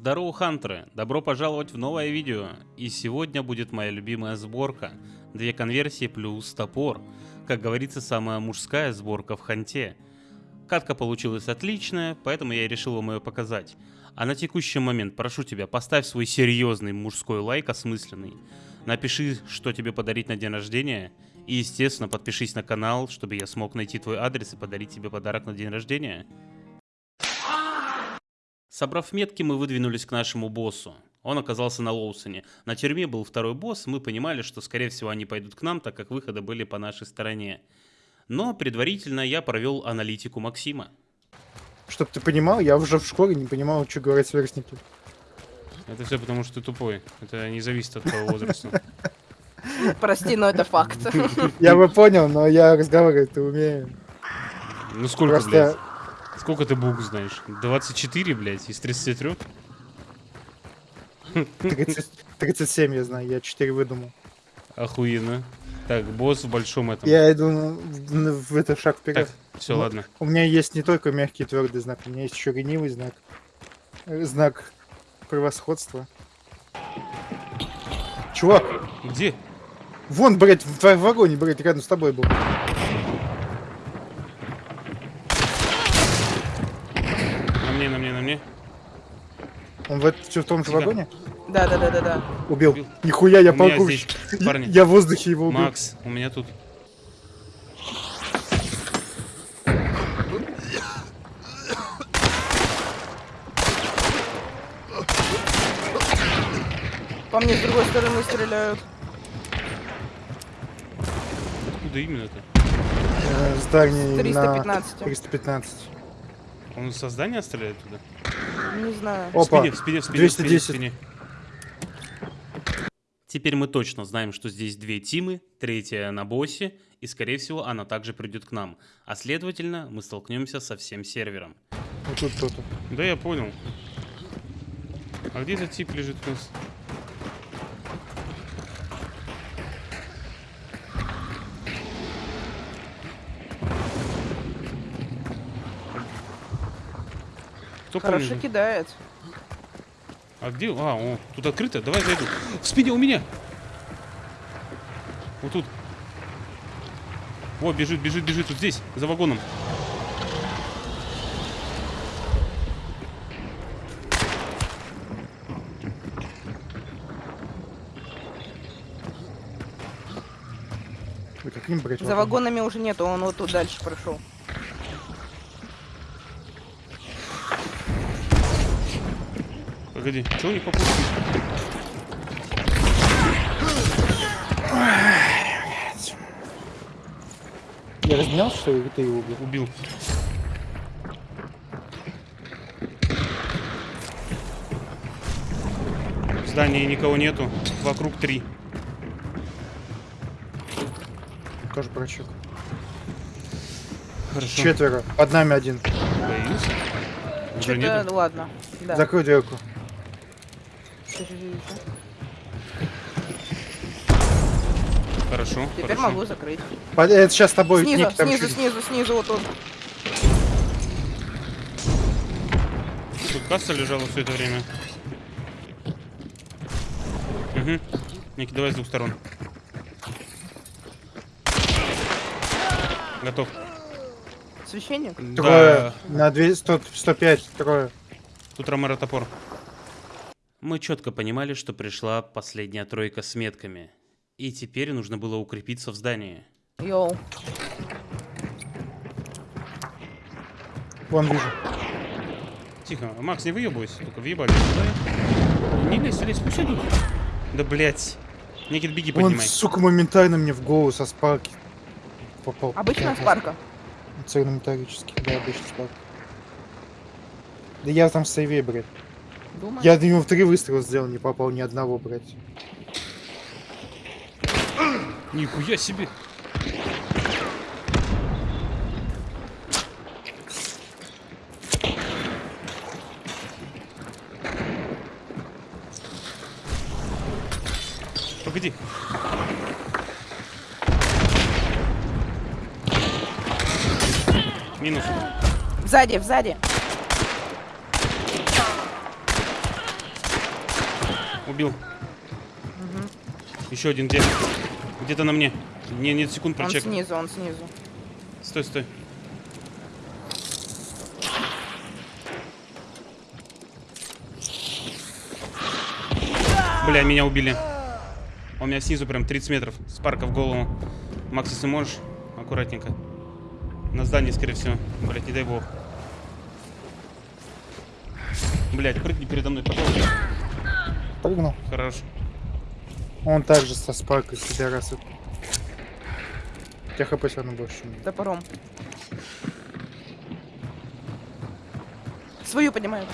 Здорово, хантеры! Добро пожаловать в новое видео. И сегодня будет моя любимая сборка. Две конверсии плюс топор. Как говорится, самая мужская сборка в ханте. Катка получилась отличная, поэтому я и решил вам ее показать. А на текущий момент прошу тебя, поставь свой серьезный мужской лайк осмысленный. Напиши, что тебе подарить на день рождения. И, естественно, подпишись на канал, чтобы я смог найти твой адрес и подарить тебе подарок на день рождения. Собрав метки, мы выдвинулись к нашему боссу. Он оказался на Лоусоне. На тюрьме был второй босс, мы понимали, что скорее всего они пойдут к нам, так как выходы были по нашей стороне. Но предварительно я провел аналитику Максима. Чтоб ты понимал, я уже в школе не понимал, что говорят сверстники. Это все потому, что ты тупой. Это не зависит от твоего возраста. Прости, но это факт. Я бы понял, но я разговаривать-то умею. Ну сколько, блядь? Сколько ты букв знаешь? 24, блядь, из 33? 30 37 я знаю, я 4 выдумал. Охуенно. Так, босс в большом этом. Я иду в, в этот шаг Так, вперед. все, Ну, ладно. У меня есть не только мягкий твердый знак, у меня есть еще ленивый знак. Э, Знак превосходства. Чувак, Где? вон, блядь, в, в вагоне, блядь, рядом с тобой был. На мне, на мне, на мне. Он в, в том же вагоне? Да, да, да, да, да. Убил. Убил. Нихуя, я паркурщик. парни. Я в воздухе его убил. Макс, у меня тут. По мне с другой стороны стреляют. Откуда именно-то? Э, Здание на 315. 315. Он со здания стреляет туда? Не знаю. Опа, В спине, в спине, в спине, в спине, в 210. спине. Теперь мы точно знаем, что здесь две тимы, третья на боссе, и скорее всего она также придет к нам. А следовательно, мы столкнемся со всем сервером. Вот тут кто-то. Да я понял. А где этот тип лежит у нас? Кто Хорошо помнит? кидает. А где? А, о, тут открыто. Давай зайду. В спине у меня. Вот тут. О, бежит, бежит, бежит. Вот здесь, за вагоном. Каким, блядь, За вагонами уже нету, он вот тут дальше прошел. Погоди, чего у них попутки? Я разменялся, что ли, ты его убил? Убил. В здании никого нету. Вокруг три. Тоже прочек. Хорошо. Четверо. Под нами один. Боюсь. Уже Что-то, нету. ладно. Да. Закрой дверку. Ща. Хорошо. Теперь хорошо. могу закрыть. Под- Это сейчас с тобой Снизу, Ник снизу, чуть- снизу, снизу, вот он. Тут касса лежала все это время. Угу. Ники, давай с двух сторон. Готов. Священник? Трое. Да. На 200, 100, 105. Трое. Тут Ромеро топор. Мы четко понимали, что пришла последняя тройка с метками. И теперь нужно было укрепиться в здании. Йоу. Вон вижу. Тихо, Макс, не выебывайся, только въебали. Давай. Не лезь, лезь, пусть идут. Да блять. Никит, беги, Он, поднимай. сука, моментально мне в голову со спарки попал. Обычно с парка. Цельнометаллический, да, обычно спарк. Да я там в сейве, блядь. Думаю. Я ему в три выстрела сделал, не попал ни одного, блядь. Нихуя себе. Погоди. Минус. Сзади, сзади. Убил. Мгм. Еще один где? Где-то на мне. Не, нет, секунд Он прочек. снизу, он снизу. Стой, стой. Бля, меня убили. Он меня снизу прям 30 метров. С парка в голову. Макс, если можешь, аккуратненько. На здании, скорее всего. Блять, не дай бог. Блять, прыгни передо мной, пожалуйста. Прыгнул. Хорош. Он также со спаркой, пидорасы. У тебя хп все равно больше. Топором. Свою поднимают.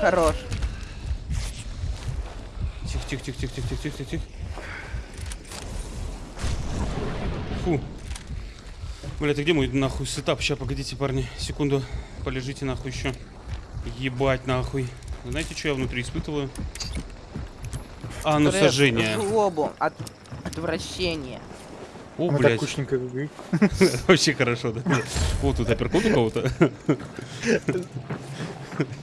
Хорош. Тихо, тихо, тихо, тихо, тихо, тихо, тихо, тихо. Фу. Бля, ты где мой нахуй сетап? Сейчас, погодите, парни, секунду. Полежите нахуй еще. Ебать нахуй. Знаете, что я внутри испытываю? А, ну сожжение. Злобу. От... Отвращение. О, Мы так блядь. кучненько. Вообще хорошо, да. Вот тут апперкот у кого-то.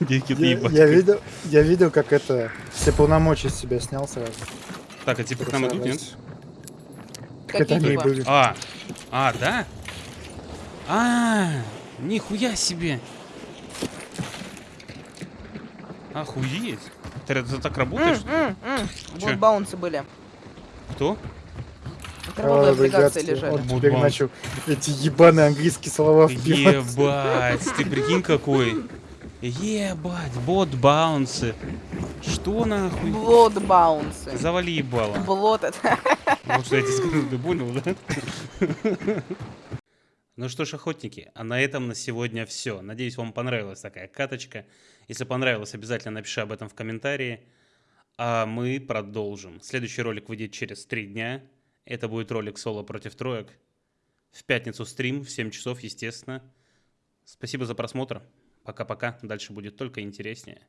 Я, ебать. я видел, я видел, как это все полномочия с себя снял сразу. Так, а типа к нам идут, нет? Так это Какие они типа? были. А, а, да? А, нихуя себе. Охуеть. Ты это так работаешь? Чё? Вот баунсы были. Кто? Кровавые А, облигации ребятки, лежали. Он Вот теперь начал эти ебаные английские слова вбивать. Ебать, ты прикинь какой. Ебать, бот баунсы. Что нахуй? Блод баунсы. Завали ебало. Блот это. Вот что я тебе скажу, ты понял, да? Ну что ж, охотники, а на этом на сегодня все. Надеюсь, вам понравилась такая каточка. Если понравилось, обязательно напиши об этом в комментарии. А мы продолжим. Следующий ролик выйдет через три дня. Это будет ролик соло против троек. В пятницу стрим в 7 часов, естественно. Спасибо за просмотр. Пока-пока. Дальше будет только интереснее.